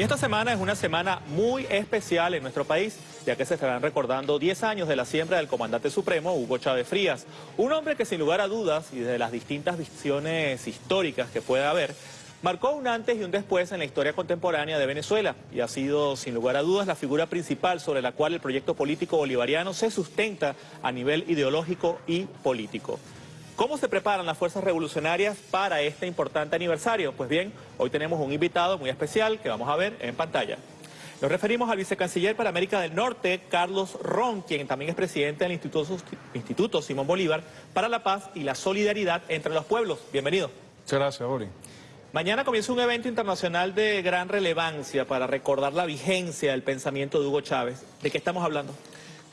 Y esta semana es una semana muy especial en nuestro país, ya que se estarán recordando 10 años de la siembra del comandante supremo Hugo Chávez Frías, un hombre que sin lugar a dudas y desde las distintas visiones históricas que puede haber, marcó un antes y un después en la historia contemporánea de Venezuela y ha sido sin lugar a dudas la figura principal sobre la cual el proyecto político bolivariano se sustenta a nivel ideológico y político. ¿Cómo se preparan las fuerzas revolucionarias para este importante aniversario? Pues bien, hoy tenemos un invitado muy especial que vamos a ver en pantalla. Nos referimos al vicecanciller para América del Norte, Carlos Ron, quien también es presidente del Instituto, Instituto Simón Bolívar para la Paz y la Solidaridad entre los Pueblos. Bienvenido. Muchas gracias, Ori. Mañana comienza un evento internacional de gran relevancia para recordar la vigencia del pensamiento de Hugo Chávez. ¿De qué estamos hablando?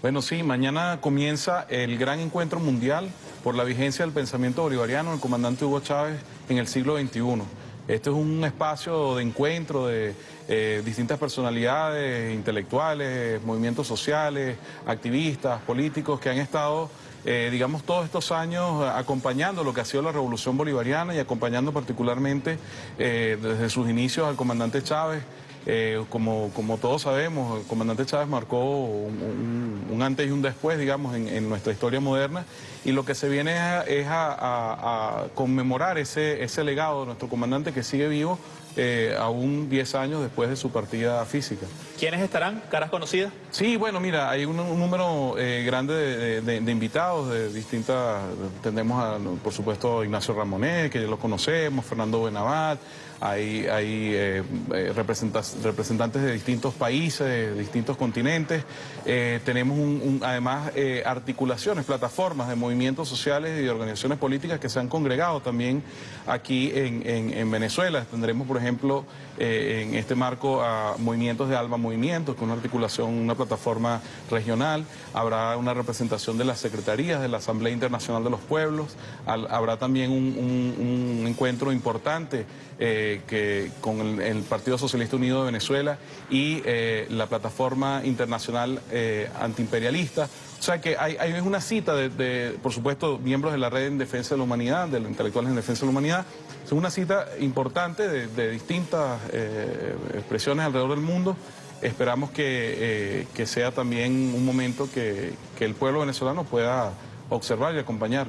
Bueno, sí, mañana comienza el gran encuentro mundial por la vigencia del pensamiento bolivariano del comandante Hugo Chávez en el siglo XXI. Este es un espacio de encuentro de eh, distintas personalidades, intelectuales, movimientos sociales, activistas, políticos que han estado, eh, digamos, todos estos años acompañando lo que ha sido la revolución bolivariana y acompañando particularmente eh, desde sus inicios al comandante Chávez. Eh, como, como todos sabemos, el comandante Chávez marcó un, antes y un después, digamos, en, nuestra historia moderna, y lo que se viene es a, conmemorar ese, ese legado de nuestro comandante que sigue vivo eh, aún 10 años después de su partida física. ¿Quiénes estarán? ¿Caras conocidas? Sí, bueno, mira, hay un, número eh, grande de, invitados de distintas... Tenemos, a, por supuesto, Ignacio Ramonet, que ya lo conocemos, Fernando Benavat, hay, hay eh, representantes de distintos países, de distintos continentes. tenemos además articulaciones, plataformas de movimientos sociales y de organizaciones políticas que se han congregado también aquí en, en Venezuela. Tendremos, por ejemplo, eh, en este marco a movimientos de Alba Movimientos, con una articulación, una plataforma regional, habrá una representación de las secretarías de la Asamblea Internacional de los Pueblos, habrá también un, encuentro importante eh, que, con el, Partido Socialista Unido de Venezuela y eh, la plataforma internacional antiimperialista. O sea que hay, una cita de, por supuesto, miembros de la Red en Defensa de la Humanidad, de los intelectuales en defensa de la humanidad. Es una cita importante de, distintas eh, expresiones alrededor del mundo. Esperamos que, eh, sea también un momento que, que el pueblo venezolano pueda observar y acompañar.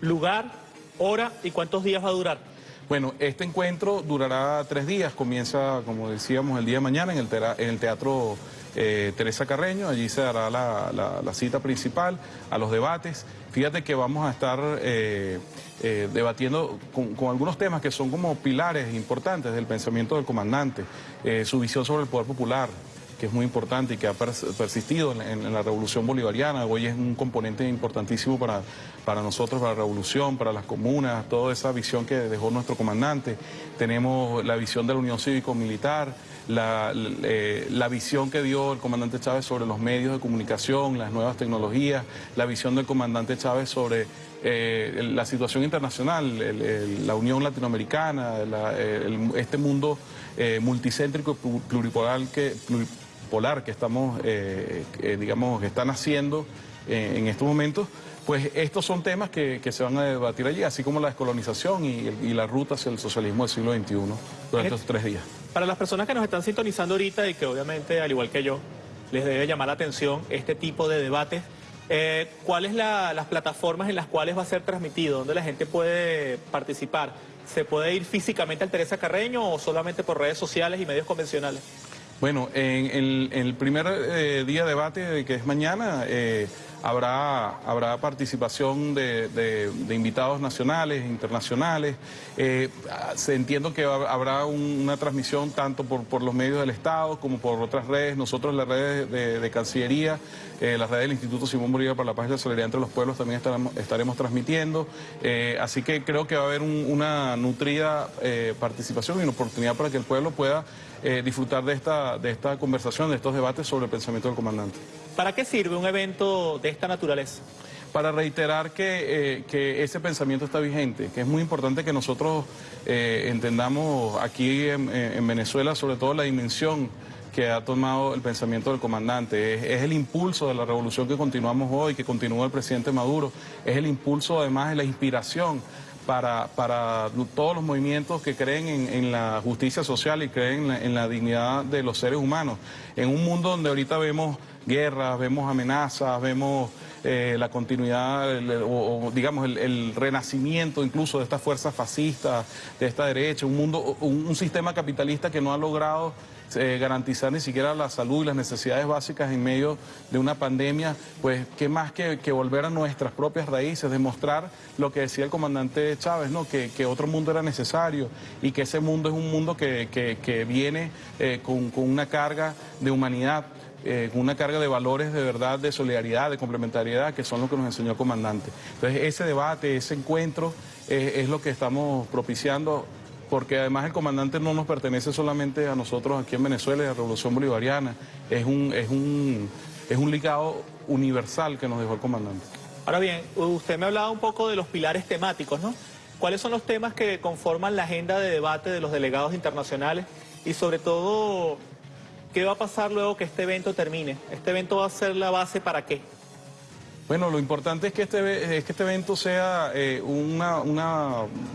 Lugar, hora y cuántos días va a durar. Bueno, este encuentro durará tres días, comienza, como decíamos, el día de mañana en el, Teatro eh, Teresa Carreño, allí se dará la, cita principal, a los debates. Fíjate que vamos a estar eh, eh, debatiendo con, algunos temas que son como pilares importantes del pensamiento del comandante, su visión sobre el poder popular, que es muy importante y que ha persistido en, la revolución bolivariana. Hoy es un componente importantísimo para, para nosotros, para la revolución, para las comunas, toda esa visión que dejó nuestro comandante. Tenemos la visión de la Unión Cívico-Militar, la, eh, la, visión que dio el comandante Chávez sobre los medios de comunicación, las nuevas tecnologías, la visión del comandante Chávez sobre eh, la situación internacional, la Unión Latinoamericana, este mundo eh, multicéntrico pluripolar que, polar que estamos, eh, digamos, que están haciendo eh, en estos momentos, pues estos son temas que, se van a debatir allí, así como la descolonización y, la ruta hacia el socialismo del siglo XXI durante estos tres días. Para las personas que nos están sintonizando ahorita y que obviamente, al igual que yo, les debe llamar la atención este tipo de debates, eh, ¿cuáles son las plataformas en las cuales va a ser transmitido? ¿Dónde la gente puede participar? ¿Se puede ir físicamente al Teresa Carreño o solamente por redes sociales y medios convencionales? Bueno, en el, primer eh, día de debate, que es mañana, eh, habrá, habrá participación de, invitados nacionales, internacionales. Eh, entiendo que habrá una transmisión tanto por, los medios del Estado como por otras redes. Nosotros, las redes de, Cancillería, las redes del Instituto Simón Bolívar para la Paz y la Solidaridad entre los Pueblos también estaremos, transmitiendo. así que creo que va a haber una nutrida participación y una oportunidad para que el pueblo pueda eh, disfrutar de esta, de esta conversación, de estos debates sobre el pensamiento del comandante. ¿Para qué sirve un evento de esta naturaleza? Para reiterar que, eh, ese pensamiento está vigente, que es muy importante que nosotros eh, entendamos aquí en, Venezuela sobre todo la dimensión que ha tomado el pensamiento del comandante. Es, es, el impulso de la revolución que continuamos hoy, que continúa el presidente Maduro. Es el impulso, además, de la inspiración para, para todos los movimientos que creen en, la justicia social y creen en la, dignidad de los seres humanos. En un mundo donde ahorita vemos guerras, vemos amenazas, vemos eh, la continuidad o, digamos el, renacimiento incluso de estas fuerzas fascistas, de esta derecha, un mundo, un sistema capitalista que no ha logrado eh, garantizar ni siquiera la salud y las necesidades básicas en medio de una pandemia, pues qué más que, volver a nuestras propias raíces, demostrar lo que decía el comandante Chávez, ¿no? que, otro mundo era necesario y que ese mundo es un mundo que, viene eh, con, una carga de humanidad. Eh, con una carga de valores de verdad, de solidaridad, de complementariedad, que son lo que nos enseñó el comandante. Entonces, ese debate, ese encuentro es lo que estamos propiciando porque además el comandante no nos pertenece solamente a nosotros aquí en Venezuela y a la Revolución Bolivariana, es un, es un, es un ligado universal que nos dejó el comandante. Ahora bien, usted me hablaba un poco de los pilares temáticos, ¿no? ¿Cuáles son los temas que conforman la agenda de debate de los delegados internacionales? Y sobre todo, ¿qué va a pasar luego que este evento termine? ¿Este evento va a ser la base para qué? Bueno, lo importante es que este, es que este evento sea eh, una,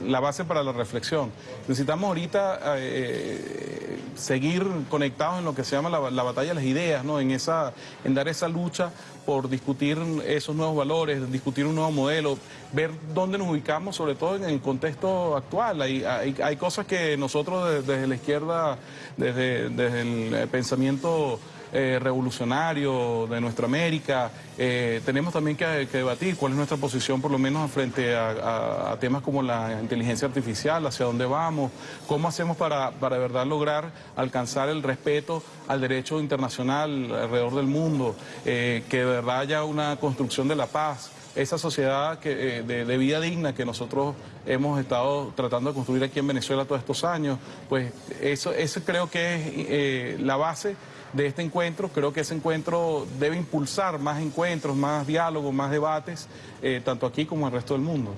la base para la reflexión. Necesitamos ahorita eh, seguir conectados en lo que se llama la, batalla de las ideas, ¿no? en, esa, en dar esa lucha por discutir esos nuevos valores, discutir un nuevo modelo, ver dónde nos ubicamos, sobre todo en el contexto actual. Hay, hay, cosas que nosotros desde, la izquierda, desde, desde el pensamiento eh, revolucionario de nuestra América. Eh, tenemos también que, debatir cuál es nuestra posición, por lo menos frente a, temas como la inteligencia artificial, hacia dónde vamos, cómo hacemos para, para de verdad lograr alcanzar el respeto al derecho internacional alrededor del mundo, eh, que de verdad haya una construcción de la paz esa sociedad que, de, vida digna que nosotros hemos estado tratando de construir aquí en Venezuela todos estos años, pues eso, eso creo que es la base de este encuentro. Creo que ese encuentro debe impulsar más encuentros, más diálogos, más debates, eh, tanto aquí como en el resto del mundo.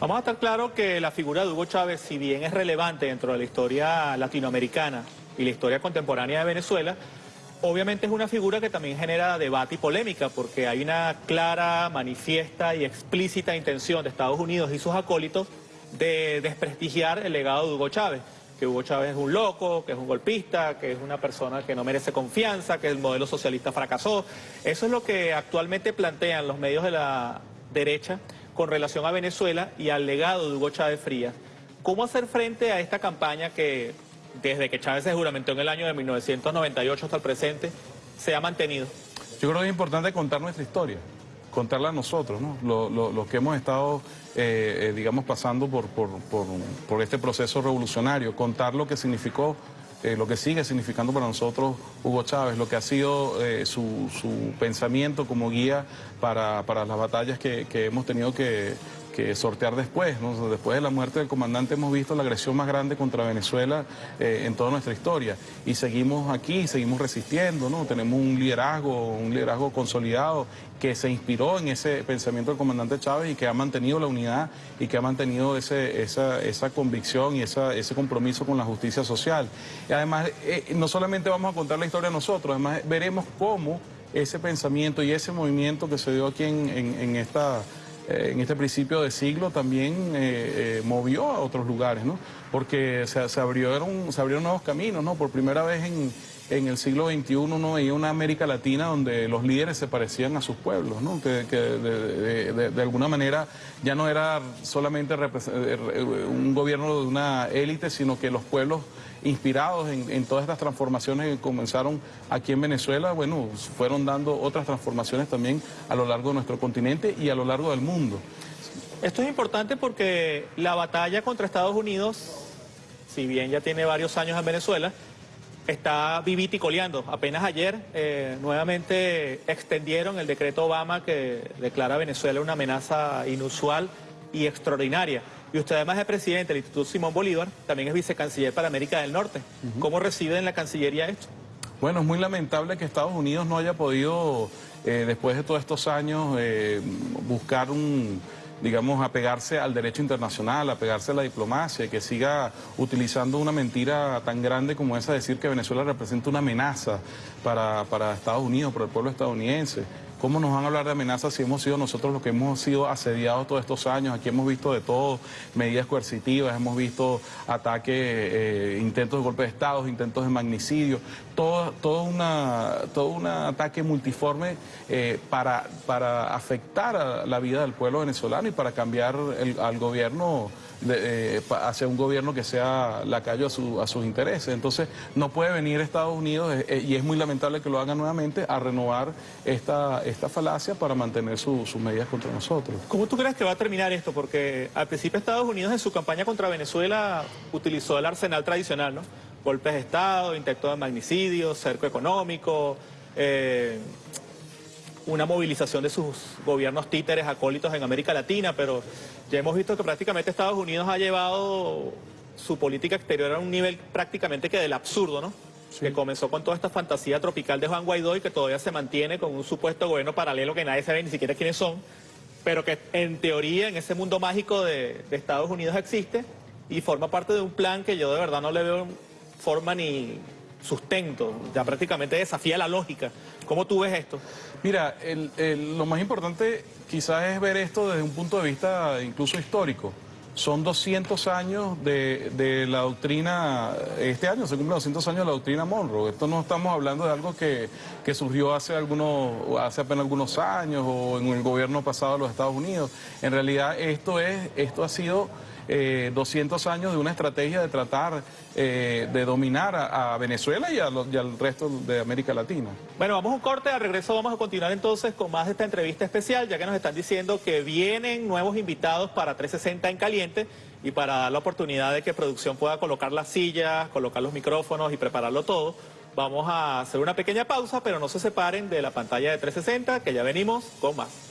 Vamos a estar claro que la figura de Hugo Chávez, si bien es relevante dentro de la historia latinoamericana y la historia contemporánea de Venezuela, obviamente es una figura que también genera debate y polémica, porque hay una clara, manifiesta y explícita intención de Estados Unidos y sus acólitos de desprestigiar el legado de Hugo Chávez que Hugo Chávez es un loco, que es un golpista, que es una persona que no merece confianza, que el modelo socialista fracasó. Eso es lo que actualmente plantean los medios de la derecha con relación a Venezuela y al legado de Hugo Chávez Frías. ¿Cómo hacer frente a esta campaña que desde que Chávez se juramentó en el año de 1998 hasta el presente se ha mantenido? Yo creo que es importante contar nuestra historia contarla a nosotros, ¿no? Lo, que hemos estado, eh, eh, digamos, pasando por, por, este proceso revolucionario, contar lo que significó, eh, lo que sigue significando para nosotros Hugo Chávez, lo que ha sido su, pensamiento como guía para, las batallas que hemos tenido que, que sortear después. Después de la muerte del comandante hemos visto la agresión más grande contra Venezuela eh, en toda nuestra historia. Y seguimos aquí, seguimos resistiendo, ¿no? Tenemos un liderazgo, un liderazgo consolidado que se inspiró en ese pensamiento del comandante Chávez y que ha mantenido la unidad y que ha mantenido esa, esa convicción y ese compromiso con la justicia social. Y además, eh, no solamente vamos a contar la historia nosotros, además veremos cómo ese pensamiento y ese movimiento que se dio aquí en esta eh, en este principio de siglo también eh, eh, movió a otros lugares, ¿no? Porque se, abrieron, se abrieron nuevos caminos, ¿no? Por primera vez en, en el siglo XXI uno veía una América Latina donde los líderes se parecían a sus pueblos, ¿no? que, de, alguna manera ya no era solamente un gobierno de una élite, sino que los pueblos inspirados en, todas estas transformaciones que comenzaron aquí en Venezuela, bueno, fueron dando otras transformaciones también a lo largo de nuestro continente y a lo largo del mundo. Esto es importante porque la batalla contra Estados Unidos, si bien ya tiene varios años en Venezuela, está vivita. Apenas ayer eh, nuevamente extendieron el decreto Obama que declara a Venezuela una amenaza inusual y extraordinaria. Y usted además es presidente del Instituto Simón Bolívar, también es vicecanciller para América del Norte. ¿Cómo recibe en la Cancillería esto? Bueno, es muy lamentable que Estados Unidos no haya podido, eh, después de todos estos años, eh, buscar un digamos, apegarse al derecho internacional, apegarse a la diplomacia, y que siga utilizando una mentira tan grande como esa, decir que Venezuela representa una amenaza para, Estados Unidos, para el pueblo estadounidense. ¿Cómo nos van a hablar de amenazas si hemos sido nosotros los que hemos sido asediados todos estos años? Aquí hemos visto de todo, medidas coercitivas, hemos visto ataques, eh, intentos de golpe de Estado, intentos de magnicidio, todo, todo, una, todo un ataque multiforme eh, para, para afectar a la vida del pueblo venezolano y para cambiar al gobierno eh, hacia un gobierno que sea lacayo a, a sus intereses. Entonces, no puede venir Estados Unidos, eh, eh, y es muy lamentable que lo hagan nuevamente, a renovar esta, falacia para mantener sus medidas contra nosotros. ¿Cómo tú crees que va a terminar esto? Porque al principio Estados Unidos en su campaña contra Venezuela utilizó el arsenal tradicional, ¿no? Golpes de Estado, intento de magnicidio, cerco económico, una movilización de sus gobiernos títeres acólitos en América Latina, pero ya hemos visto que prácticamente Estados Unidos ha llevado su política exterior a un nivel prácticamente que del absurdo, ¿no? Que comenzó con toda esta fantasía tropical de Juan Guaidó y que todavía se mantiene con un supuesto gobierno paralelo que nadie sabe ni siquiera quiénes son, pero que en teoría en ese mundo mágico de, de Estados Unidos existe y forma parte de un plan que yo de verdad no le veo forma ni sustento, ya prácticamente desafía la lógica. ¿Cómo tú ves esto? Mira, lo más importante quizás es ver esto desde un punto de vista incluso histórico. Son 200 años de, la doctrina, este año se cumplen 200 años de la doctrina Monroe. Esto no estamos hablando de algo que, que surgió hace, algunos, hace apenas algunos años o en el gobierno pasado de los Estados Unidos. En realidad esto, es, esto ha sido 200 eh, años de una estrategia de tratar eh, de dominar a, Venezuela y, al resto de América Latina. Bueno, vamos a un corte, al regreso vamos a continuar entonces con más de esta entrevista especial, ya que nos están diciendo que vienen nuevos invitados para 360 en caliente y para dar la oportunidad de que producción pueda colocar las sillas, colocar los micrófonos y prepararlo todo. Vamos a hacer una pequeña pausa, pero no se separen de la pantalla de 360, que ya venimos con más.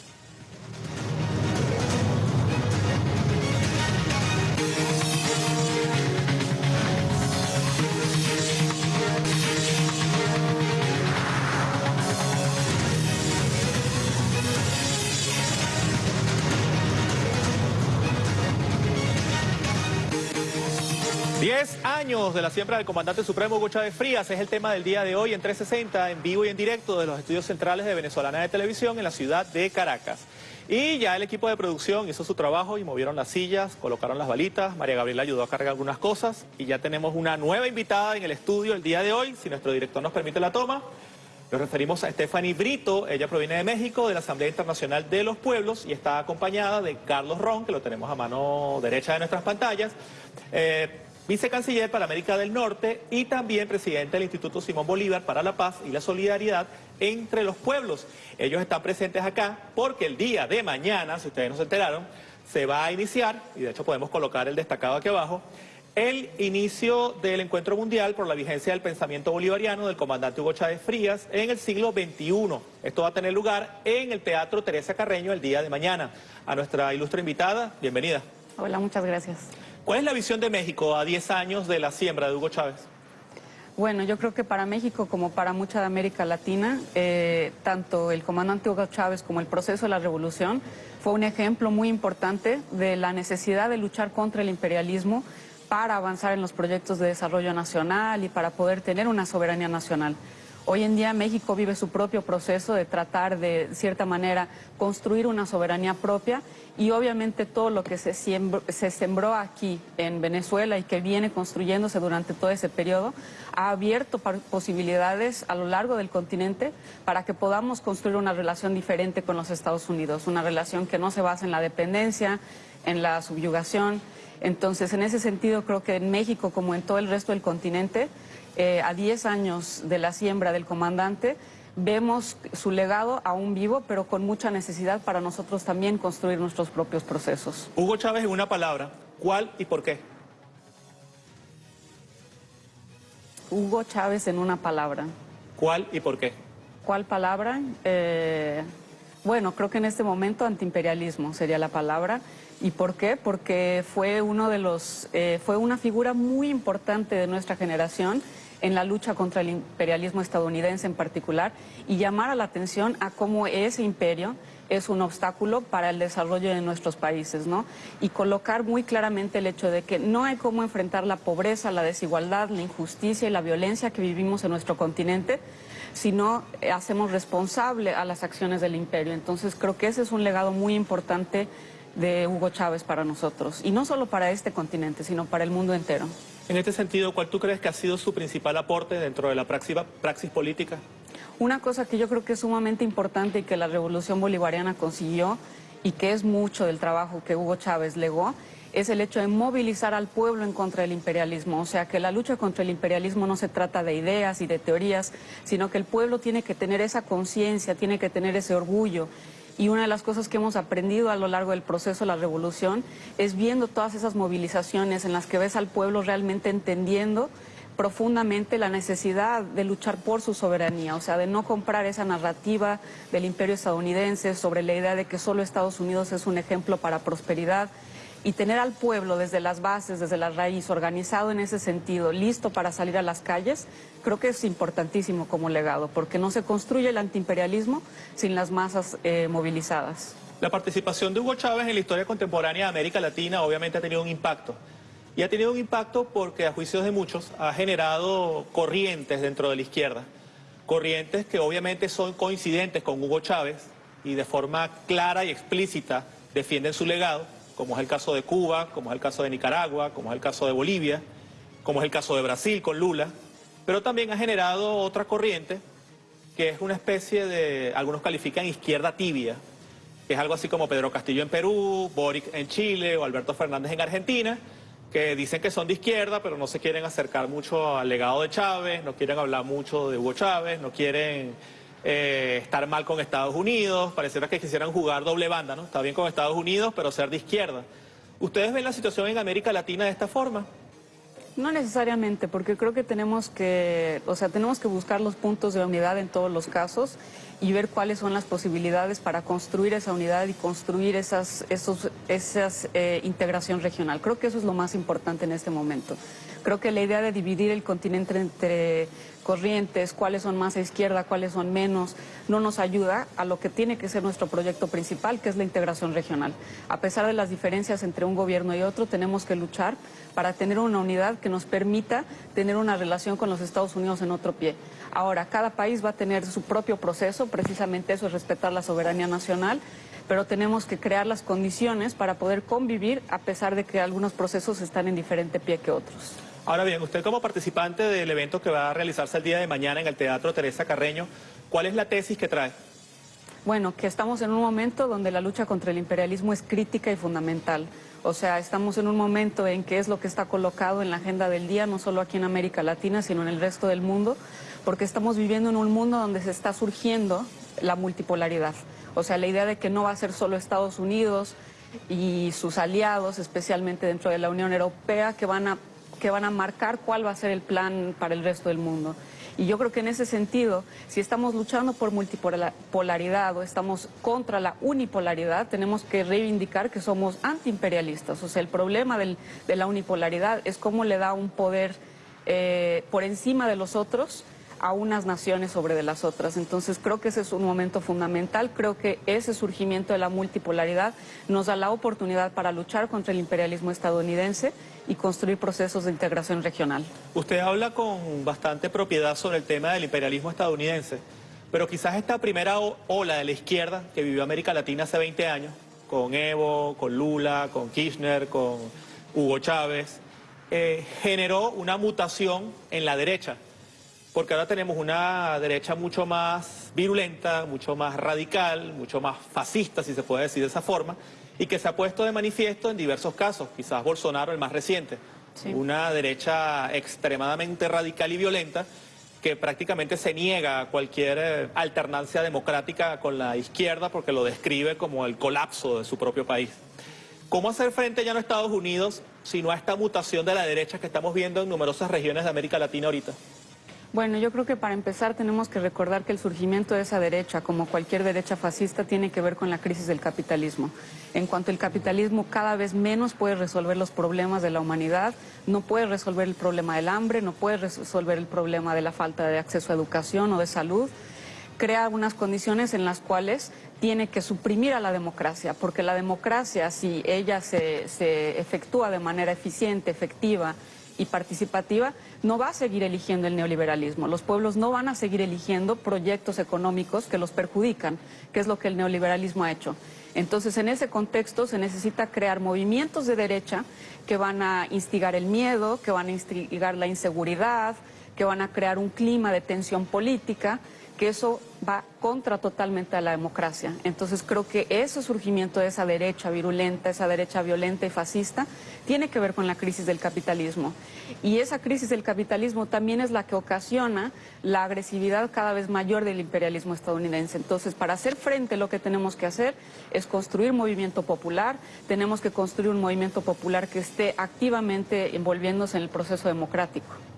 De la siembra del comandante supremo Hugo Chávez Frías es el tema del día de hoy en 360, en vivo y en directo de los estudios centrales de Venezolana de Televisión en la ciudad de Caracas. Y ya el equipo de producción hizo su trabajo y movieron las sillas, colocaron las balitas, María Gabriela ayudó a cargar algunas cosas y ya tenemos una nueva invitada en el estudio el día de hoy, si nuestro director nos permite la toma. Nos referimos a Stephanie Brito, ella proviene de México, de la Asamblea Internacional de los Pueblos y está acompañada de Carlos Ron, que lo tenemos a mano derecha de nuestras pantallas. Eh, vicecanciller para América del Norte y también presidente del Instituto Simón Bolívar para la Paz y la Solidaridad entre los pueblos. Ellos están presentes acá porque el día de mañana, si ustedes no se enteraron, se va a iniciar, y de hecho podemos colocar el destacado aquí abajo, el inicio del encuentro mundial por la vigencia del pensamiento bolivariano del comandante Hugo Chávez Frías en el siglo XXI. Esto va a tener lugar en el Teatro Teresa Carreño el día de mañana. A nuestra ilustre invitada, bienvenida. Hola, muchas gracias. ¿Cuál es la visión de México a 10 años de la siembra de Hugo Chávez? Bueno, yo creo que para México como para mucha de América Latina, eh, tanto el comandante Hugo Chávez como el proceso de la revolución fue un ejemplo muy importante de la necesidad de luchar contra el imperialismo para avanzar en los proyectos de desarrollo nacional y para poder tener una soberanía nacional. Hoy en día México vive su propio proceso de tratar de cierta manera construir una soberanía propia y obviamente todo lo que se, se sembró aquí en Venezuela y que viene construyéndose durante todo ese periodo ha abierto posibilidades a lo largo del continente para que podamos construir una relación diferente con los Estados Unidos, una relación que no se basa en la dependencia, en la subyugación. Entonces, en ese sentido, creo que en México, como en todo el resto del continente, eh, a 10 años de la siembra del comandante, vemos su legado aún vivo, pero con mucha necesidad para nosotros también construir nuestros propios procesos. Hugo Chávez, en una palabra, ¿cuál y por qué? Hugo Chávez en una palabra. ¿Cuál y por qué? ¿Cuál palabra? Eh, bueno, creo que en este momento antiimperialismo sería la palabra. ¿Y por qué? Porque fue uno de los, eh, fue una figura muy importante de nuestra generación en la lucha contra el imperialismo estadounidense en particular y llamar a la atención a cómo ese imperio es un obstáculo para el desarrollo de nuestros países, ¿no? Y colocar muy claramente el hecho de que no hay cómo enfrentar la pobreza, la desigualdad, la injusticia y la violencia que vivimos en nuestro continente sino eh, hacemos responsable a las acciones del imperio. Entonces creo que ese es un legado muy importante de Hugo Chávez para nosotros, y no solo para este continente, sino para el mundo entero. En este sentido, ¿cuál tú crees que ha sido su principal aporte dentro de la praxis, política? Una cosa que yo creo que es sumamente importante y que la revolución bolivariana consiguió y que es mucho del trabajo que Hugo Chávez legó, es el hecho de movilizar al pueblo en contra del imperialismo. O sea, que la lucha contra el imperialismo no se trata de ideas y de teorías, sino que el pueblo tiene que tener esa conciencia, tiene que tener ese orgullo. Y una de las cosas que hemos aprendido a lo largo del proceso de la revolución es viendo todas esas movilizaciones en las que ves al pueblo realmente entendiendo profundamente la necesidad de luchar por su soberanía, o sea, de no comprar esa narrativa del imperio estadounidense sobre la idea de que solo Estados Unidos es un ejemplo para prosperidad y tener al pueblo desde las bases, desde la raíz, organizado en ese sentido, listo para salir a las calles, creo que es importantísimo como legado, porque no se construye el antiimperialismo sin las masas eh, movilizadas. La participación de Hugo Chávez en la historia contemporánea de América Latina obviamente ha tenido un impacto. Y ha tenido un impacto porque, a juicios de muchos, ha generado corrientes dentro de la izquierda. Corrientes que obviamente son coincidentes con Hugo Chávez y de forma clara y explícita defienden su legado, como es el caso de Cuba, como es el caso de Nicaragua, como es el caso de Bolivia, como es el caso de Brasil con Lula. Pero también ha generado otra corriente que es una especie de, algunos califican izquierda tibia, que es algo así como Pedro Castillo en Perú, Boric en Chile o Alberto Fernández en Argentina, que dicen que son de izquierda, pero no se quieren acercar mucho al legado de Chávez, no quieren hablar mucho de Hugo Chávez, no quieren eh, estar mal con Estados Unidos, pareciera que quisieran jugar doble banda, ¿no? Está bien con Estados Unidos, pero ser de izquierda. ¿Ustedes ven la situación en América Latina de esta forma? No necesariamente, porque creo que tenemos que, o sea, tenemos que buscar los puntos de unidad en todos los casos y ver cuáles son las posibilidades para construir esa unidad y construir esas, esos, esas eh, integración regional. Creo que eso es lo más importante en este momento. Creo que la idea de dividir el continente entre corrientes, cuáles son más a izquierda, cuáles son menos, no nos ayuda a lo que tiene que ser nuestro proyecto principal, que es la integración regional. A pesar de las diferencias entre un gobierno y otro, tenemos que luchar para tener una unidad que nos permita tener una relación con los Estados Unidos en otro pie. Ahora, cada país va a tener su propio proceso, precisamente eso es respetar la soberanía nacional, pero tenemos que crear las condiciones para poder convivir a pesar de que algunos procesos están en diferente pie que otros. Ahora bien, usted como participante del evento que va a realizarse el día de mañana en el Teatro Teresa Carreño, ¿cuál es la tesis que trae? Bueno, que estamos en un momento donde la lucha contra el imperialismo es crítica y fundamental. O sea, estamos en un momento en que es lo que está colocado en la agenda del día, no solo aquí en América Latina, sino en el resto del mundo, porque estamos viviendo en un mundo donde se está surgiendo la multipolaridad. O sea, la idea de que no va a ser solo Estados Unidos y sus aliados, especialmente dentro de la Unión Europea, que van a, que van a marcar cuál va a ser el plan para el resto del mundo. Y yo creo que en ese sentido, si estamos luchando por multipolaridad o estamos contra la unipolaridad, tenemos que reivindicar que somos antiimperialistas. O sea, el problema de la unipolaridad es cómo le da un poder eh, por encima de los otros a unas naciones sobre de las otras. Entonces creo que ese es un momento fundamental, creo que ese surgimiento de la multipolaridad nos da la oportunidad para luchar contra el imperialismo estadounidense y construir procesos de integración regional. Usted habla con bastante propiedad sobre el tema del imperialismo estadounidense, pero quizás esta primera ola de la izquierda que vivió América Latina hace 20 años, con Evo, con Lula, con Kirchner, con Hugo Chávez, eh, generó una mutación en la derecha porque ahora tenemos una derecha mucho más virulenta, mucho más radical, mucho más fascista, si se puede decir de esa forma, y que se ha puesto de manifiesto en diversos casos, quizás Bolsonaro el más reciente, una derecha extremadamente radical y violenta que prácticamente se niega a cualquier eh, alternancia democrática con la izquierda porque lo describe como el colapso de su propio país. ¿Cómo hacer frente ya no a Estados Unidos, sino a esta mutación de la derecha que estamos viendo en numerosas regiones de América Latina ahorita? Bueno, yo creo que para empezar tenemos que recordar que el surgimiento de esa derecha, como cualquier derecha fascista, tiene que ver con la crisis del capitalismo. En cuanto el capitalismo cada vez menos puede resolver los problemas de la humanidad, no puede resolver el problema del hambre, no puede resolver el problema de la falta de acceso a educación o de salud, crea unas condiciones en las cuales tiene que suprimir a la democracia, porque la democracia, si ella se, se efectúa de manera eficiente, efectiva, y participativa, no va a seguir eligiendo el neoliberalismo. Los pueblos no van a seguir eligiendo proyectos económicos que los perjudican, que es lo que el neoliberalismo ha hecho. Entonces, en ese contexto se necesita crear movimientos de derecha que van a instigar el miedo, que van a instigar la inseguridad, que van a crear un clima de tensión política que eso va contra totalmente a la democracia. Entonces creo que ese surgimiento de esa derecha virulenta, esa derecha violenta y fascista, tiene que ver con la crisis del capitalismo. Y esa crisis del capitalismo también es la que ocasiona la agresividad cada vez mayor del imperialismo estadounidense. Entonces, para hacer frente lo que tenemos que hacer es construir movimiento popular, tenemos que construir un movimiento popular que esté activamente envolviéndose en el proceso democrático.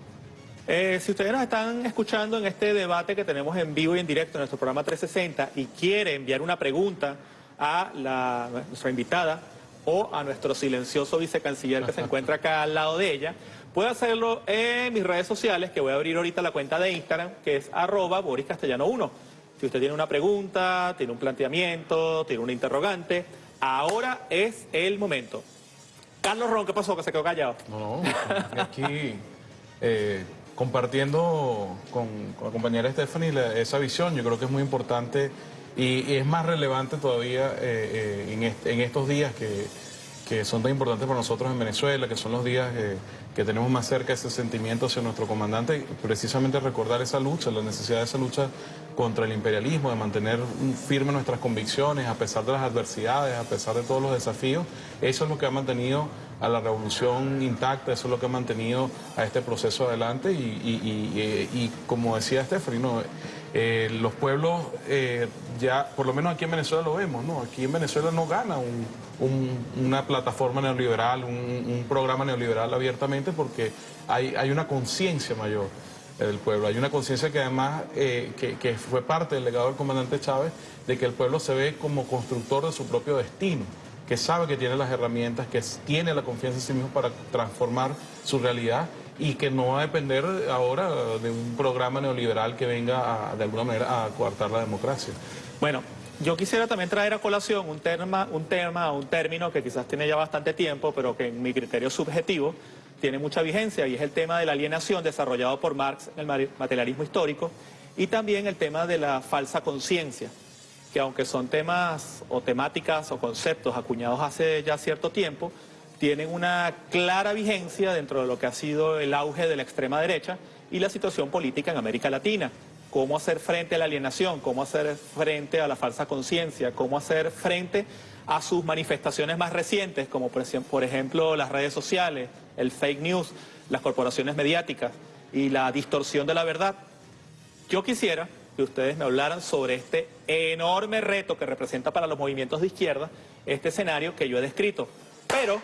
Eh, si ustedes nos están escuchando en este debate que tenemos en vivo y en directo en nuestro programa 360 y quiere enviar una pregunta a nuestra invitada o a nuestro silencioso vicecanciller que se encuentra acá al lado de ella, puede hacerlo en mis redes sociales, que voy a abrir ahorita la cuenta de Instagram, que es arroba Boris Castellano 1. Si usted tiene una pregunta, tiene un planteamiento, tiene un interrogante, ahora es el momento. Carlos Ron, ¿qué pasó? Que se quedó callado. No, no, aquí... Eh, compartiendo con, la compañera Stephanie esa visión, yo creo que es muy importante y, es más relevante todavía eh, eh, en, estos días que, son tan importantes para nosotros en Venezuela, que son los días eh, que tenemos más cerca ese sentimiento hacia nuestro comandante, precisamente recordar esa lucha, la necesidad de esa lucha contra el imperialismo, de mantener firme nuestras convicciones a pesar de las adversidades, a pesar de todos los desafíos, eso es lo que ha mantenido a la revolución intacta, eso es lo que ha mantenido a este proceso adelante y, como decía Stephanie, eh, los pueblos eh, ya, por lo menos aquí en Venezuela lo vemos, ¿no? aquí en Venezuela no gana una plataforma neoliberal, un, programa neoliberal abiertamente porque hay, hay una conciencia mayor del pueblo. Hay una conciencia que además eh, que, fue parte del legado del comandante Chávez de que el pueblo se ve como constructor de su propio destino que sabe que tiene las herramientas, que tiene la confianza en sí mismo para transformar su realidad y que no va a depender ahora de un programa neoliberal que venga de alguna manera a coartar la democracia. Bueno, yo quisiera también traer a colación un tema, un tema, un término que quizás tiene ya bastante tiempo, pero que en mi criterio subjetivo tiene mucha vigencia y es el tema de la alienación desarrollado por Marx en el materialismo histórico y también el tema de la falsa conciencia que aunque son temas o temáticas o conceptos acuñados hace ya cierto tiempo, tienen una clara vigencia dentro de lo que ha sido el auge de la extrema derecha y la situación política en América Latina. Cómo hacer frente a la alienación, cómo hacer frente a la falsa conciencia, cómo hacer frente a sus manifestaciones más recientes, como por ejemplo las redes sociales, el fake news, las corporaciones mediáticas y la distorsión de la verdad. Yo quisiera que ustedes me hablaran sobre este enorme reto que representa para los movimientos de izquierda este escenario que yo he descrito. Pero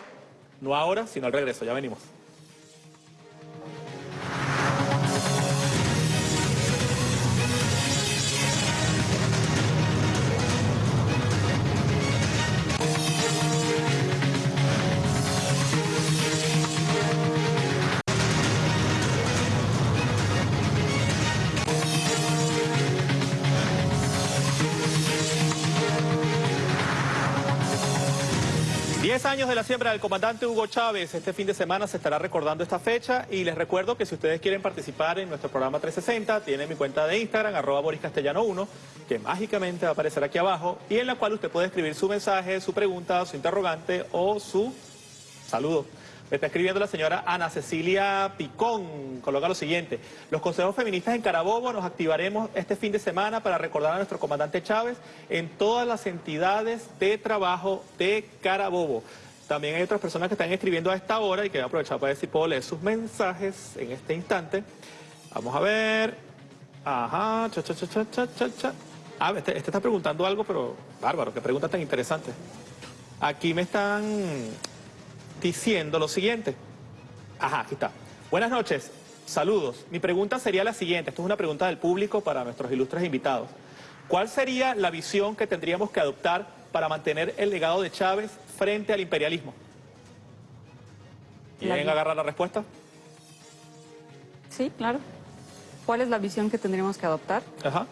no ahora, sino al regreso. Ya venimos. Años de la siembra del comandante Hugo Chávez. Este fin de semana se estará recordando esta fecha y les recuerdo que si ustedes quieren participar en nuestro programa 360, tienen mi cuenta de Instagram, arroba Boris Castellano 1, que mágicamente va a aparecer aquí abajo y en la cual usted puede escribir su mensaje, su pregunta, su interrogante o su saludo. Está escribiendo la señora Ana Cecilia Picón. Coloca lo siguiente. Los consejos feministas en Carabobo nos activaremos este fin de semana para recordar a nuestro comandante Chávez en todas las entidades de trabajo de Carabobo. También hay otras personas que están escribiendo a esta hora y que voy a aprovechar para si puedo leer sus mensajes en este instante. Vamos a ver. Ajá, cha, cha, cha, cha, cha, cha. Ah, este, este está preguntando algo, pero bárbaro, qué pregunta tan interesante. Aquí me están diciendo lo siguiente. Ajá, aquí está. Buenas noches, saludos. Mi pregunta sería la siguiente, esto es una pregunta del público para nuestros ilustres invitados. ¿Cuál sería la visión que tendríamos que adoptar para mantener el legado de Chávez frente al imperialismo? ¿Quieren agarrar la respuesta? Sí, claro. ¿Cuál es la visión que tendríamos que adoptar? Ajá.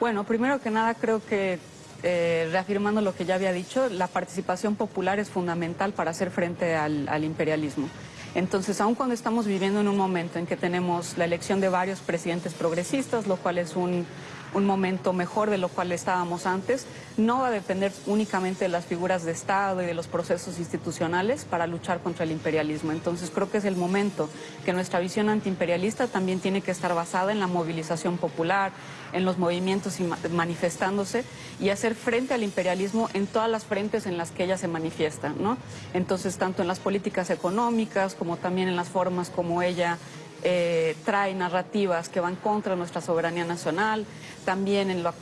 Bueno, primero que nada creo que eh, reafirmando lo que ya había dicho, la participación popular es fundamental para hacer frente al, imperialismo. Entonces, aun cuando estamos viviendo en un momento en que tenemos la elección de varios presidentes progresistas, lo cual es un, un momento mejor de lo cual estábamos antes, no va a depender únicamente de las figuras de Estado y de los procesos institucionales para luchar contra el imperialismo. Entonces creo que es el momento que nuestra visión antiimperialista también tiene que estar basada en la movilización popular, en los movimientos y manifestándose y hacer frente al imperialismo en todas las frentes en las que ella se manifiesta. ¿no? Entonces, tanto en las políticas económicas como también en las formas como ella eh, trae narrativas que van contra nuestra soberanía nacional, también en la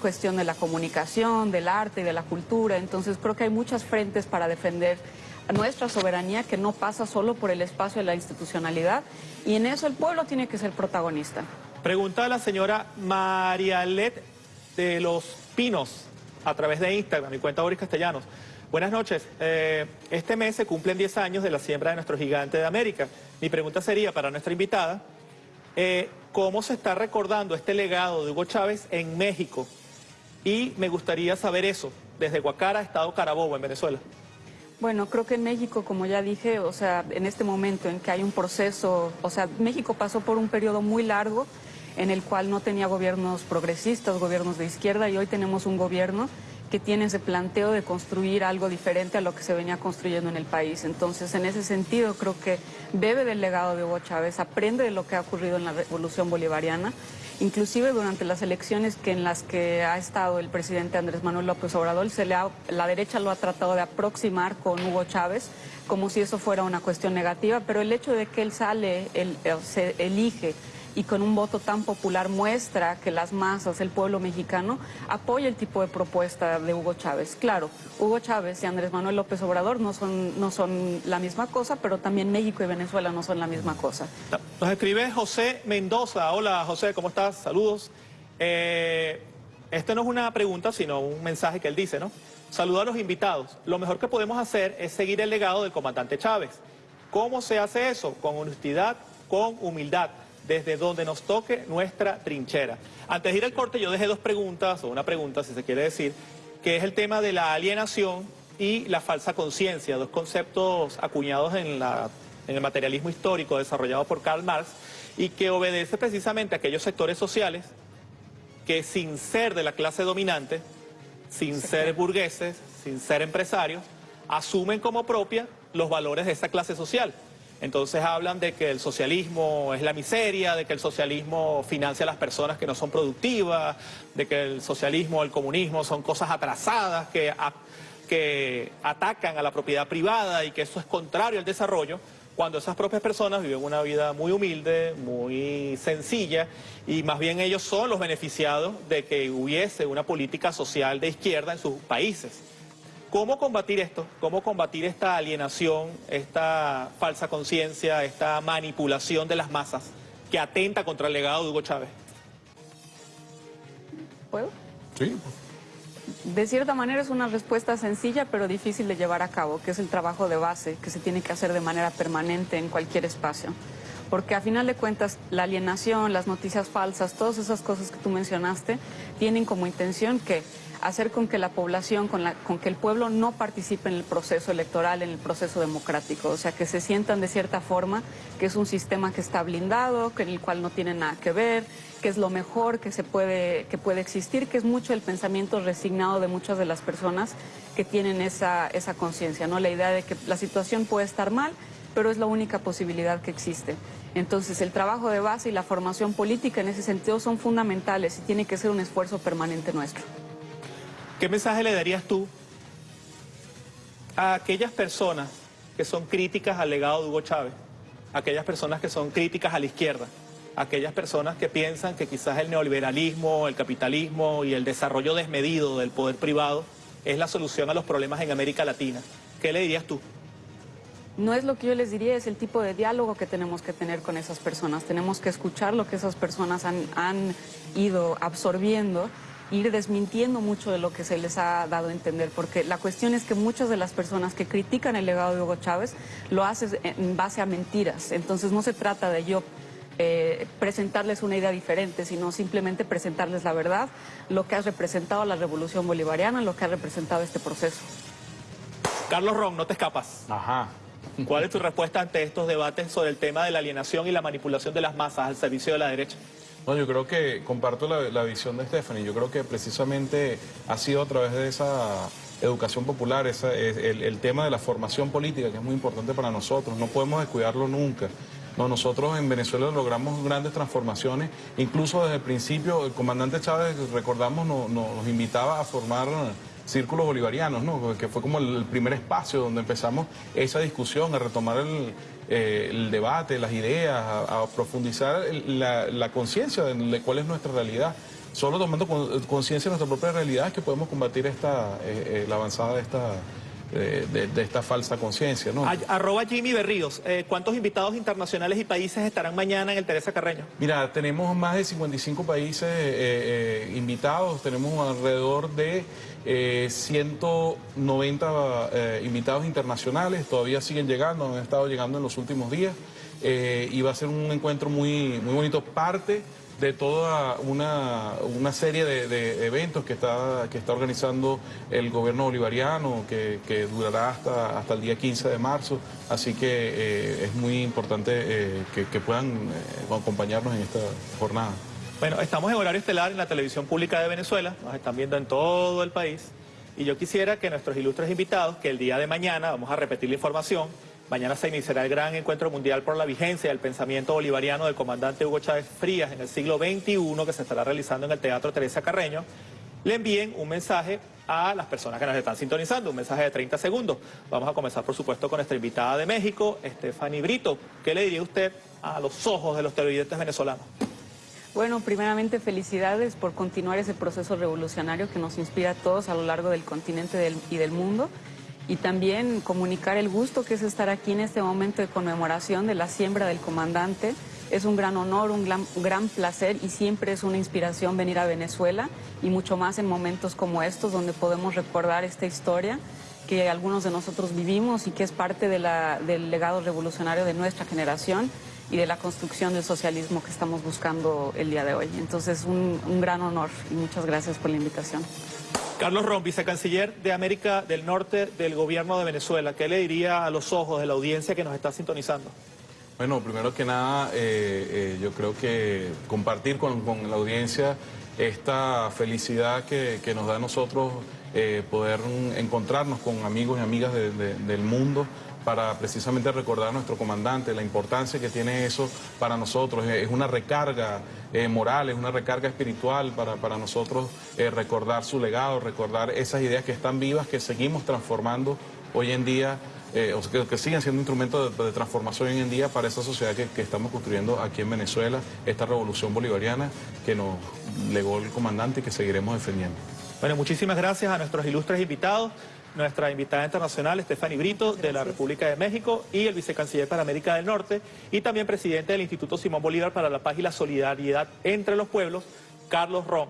cuestión de la comunicación, del arte y de la cultura. Entonces creo que hay muchas frentes para defender nuestra soberanía que no pasa solo por el espacio de la institucionalidad y en eso el pueblo tiene que ser protagonista. Pregunta a la señora Marialet de Los Pinos a través de Instagram, mi cuenta Boris Castellanos. Buenas noches. Eh, este mes se cumplen 10 años de la siembra de nuestro gigante de América. Mi pregunta sería para nuestra invitada, eh, ¿cómo se está recordando este legado de Hugo Chávez en México? Y me gustaría saber eso, desde Guacara, Estado Carabobo, en Venezuela. Bueno, creo que en México, como ya dije, o sea, en este momento en que hay un proceso, o sea, México pasó por un periodo muy largo en el cual no tenía gobiernos progresistas, gobiernos de izquierda, y hoy tenemos un gobierno que tiene ese planteo de construir algo diferente a lo que se venía construyendo en el país. Entonces, en ese sentido, creo que bebe del legado de Hugo Chávez, aprende de lo que ha ocurrido en la revolución bolivariana, inclusive durante las elecciones que en las que ha estado el presidente Andrés Manuel López Obrador, la derecha lo ha tratado de aproximar con Hugo Chávez, como si eso fuera una cuestión negativa, pero el hecho de que él sale, él, se elige y con un voto tan popular muestra que las masas, el pueblo mexicano, apoya el tipo de propuesta de Hugo Chávez. Claro, Hugo Chávez y Andrés Manuel López Obrador no son, la misma cosa, pero también México y Venezuela no son la misma cosa. Nos escribe José Mendoza. Hola José, ¿cómo estás? Saludos. Eh, este no es una pregunta, sino un mensaje que él dice, ¿no? Saludo a los invitados. Lo mejor que podemos hacer es seguir el legado del comandante Chávez. ¿Cómo se hace eso? Con honestidad, con humildad desde donde nos toque nuestra trinchera. Antes de ir al corte yo dejé dos preguntas, o una pregunta si se quiere decir, que es el tema de la alienación y la falsa conciencia, dos conceptos acuñados en, la, en el materialismo histórico desarrollado por Karl Marx y que obedece precisamente a aquellos sectores sociales que sin ser de la clase dominante, sin ser burgueses, sin ser empresarios, asumen como propia los valores de esa clase social. Entonces hablan de que el socialismo es la miseria, de que el socialismo financia a las personas que no son productivas, de que el socialismo o el comunismo son cosas atrasadas que, que atacan a la propiedad privada y que eso es contrario al desarrollo, cuando esas propias personas viven una vida muy humilde, muy sencilla, y más bien ellos son los beneficiados de que hubiese una política social de izquierda en sus países. ¿Cómo combatir esto? ¿Cómo combatir esta alienación, esta falsa conciencia, esta manipulación de las masas que atenta contra el legado de Hugo Chávez? ¿Puedo? Sí. De cierta manera es una respuesta sencilla pero difícil de llevar a cabo, que es el trabajo de base que se tiene que hacer de manera permanente en cualquier espacio. Porque a final de cuentas la alienación, las noticias falsas, todas esas cosas que tú mencionaste, tienen como intención que hacer con que la población, con, que el pueblo no participe en el proceso electoral, en el proceso democrático. O sea, que se sientan de cierta forma que es un sistema que está blindado, que en el cual no tiene nada que ver, que es lo mejor que, se puede, que puede existir, que es mucho el pensamiento resignado de muchas de las personas que tienen esa, esa conciencia, ¿no? La idea de que la situación puede estar mal, pero es la única posibilidad que existe. Entonces, el trabajo de base y la formación política en ese sentido son fundamentales y tiene que ser un esfuerzo permanente nuestro. ¿Qué mensaje le darías tú a aquellas personas que son críticas al legado de Hugo Chávez? aquellas personas que son críticas a la izquierda, aquellas personas que piensan que quizás el neoliberalismo, el capitalismo y el desarrollo desmedido del poder privado es la solución a los problemas en América Latina. ¿Qué le dirías tú? No es lo que yo les diría, es el tipo de diálogo que tenemos que tener con esas personas. Tenemos que escuchar lo que esas personas han, han ido absorbiendo ir desmintiendo mucho de lo que se les ha dado a entender, porque la cuestión es que muchas de las personas que critican el legado de Hugo Chávez lo hacen en base a mentiras. Entonces no se trata de yo eh, presentarles una idea diferente, sino simplemente presentarles la verdad, lo que ha representado la revolución bolivariana, lo que ha representado este proceso. Carlos Ron, no te escapas. Ajá. ¿Cuál es tu respuesta ante estos debates sobre el tema de la alienación y la manipulación de las masas al servicio de la derecha? No, yo creo que comparto la, visión de Stephanie. Yo creo que precisamente ha sido a través de esa educación popular, esa, es el, tema de la formación política, que es muy importante para nosotros. No podemos descuidarlo nunca. No, nosotros en Venezuela logramos grandes transformaciones, incluso desde el principio el comandante Chávez, recordamos, no- no- nos invitaba a formar círculos bolivarianos, ¿no? que fue como el primer espacio donde empezamos esa discusión, a retomar el, eh, el debate, las ideas, a, profundizar la, conciencia de, cuál es nuestra realidad. Solo tomando con- conciencia de nuestra propia realidad es que podemos combatir esta, eh, eh, la avanzada de esta, de, de esta falsa conciencia. Arroba Jimmy Berríos, eh, ¿cuántos invitados internacionales y países estarán mañana en el Teresa Carreño? Mira, tenemos más de 55 países eh, eh, invitados, tenemos alrededor de eh, 190 eh, invitados internacionales, todavía siguen llegando, han estado llegando en los últimos días. Y va a ser un encuentro muy, muy bonito, parte de toda una, una serie de, eventos que está, que está organizando el gobierno bolivariano, que, que durará hasta, hasta el día 15 de marzo. Así que eh, es muy importante eh, que, que puedan eh, acompañarnos en esta jornada. Bueno, estamos en horario estelar en la televisión pública de Venezuela, nos están viendo en todo el país. Y yo quisiera que nuestros ilustres invitados, que el día de mañana, vamos a repetir la información, mañana se iniciará el gran encuentro mundial por la vigencia del pensamiento bolivariano del comandante Hugo Chávez Frías en el siglo XXI, que se estará realizando en el Teatro Teresa Carreño, le envíen un mensaje a las personas que nos están sintonizando, un mensaje de 30 segundos. Vamos a comenzar, por supuesto, con nuestra invitada de México, Stephanie Brito. ¿Qué le diría usted a los ojos de los televidentes venezolanos? Bueno, primeramente felicidades por continuar ese proceso revolucionario que nos inspira a todos a lo largo del continente y del mundo. Y también comunicar el gusto que es estar aquí en este momento de conmemoración de la siembra del comandante. Es un gran honor, un gran, un gran placer y siempre es una inspiración venir a Venezuela y mucho más en momentos como estos donde podemos recordar esta historia que algunos de nosotros vivimos y que es parte de la- del legado revolucionario de nuestra generación y de la construcción del socialismo que estamos buscando el día de hoy. Entonces, un, un gran honor y muchas gracias por la invitación. Carlos Ron, vicecanciller de América del Norte del gobierno de Venezuela, ¿qué le diría a los ojos de la audiencia que nos está sintonizando? Bueno, primero que nada, eh, eh, yo creo que compartir con, la audiencia esta felicidad que, nos da a nosotros eh, poder encontrarnos con amigos y amigas de- de- del mundo para precisamente recordar a nuestro comandante, la importancia que tiene eso para nosotros. Es una recarga eh, moral, es una recarga espiritual para, para nosotros eh, recordar su legado, recordar esas ideas que están vivas, que seguimos transformando hoy en día eh, o que, siguen siendo instrumentos de, de transformación hoy en día para esa sociedad que, que estamos construyendo aquí en Venezuela, esta revolución bolivariana que nos legó el comandante y que seguiremos defendiendo. Bueno, muchísimas gracias a nuestros ilustres invitados, nuestra invitada internacional, Stephanie Brito, de la República de México, y el vicecanciller para América del Norte, y también presidente del Instituto Simón Bolívar para la Paz y la Solidaridad entre los Pueblos, Carlos Ron.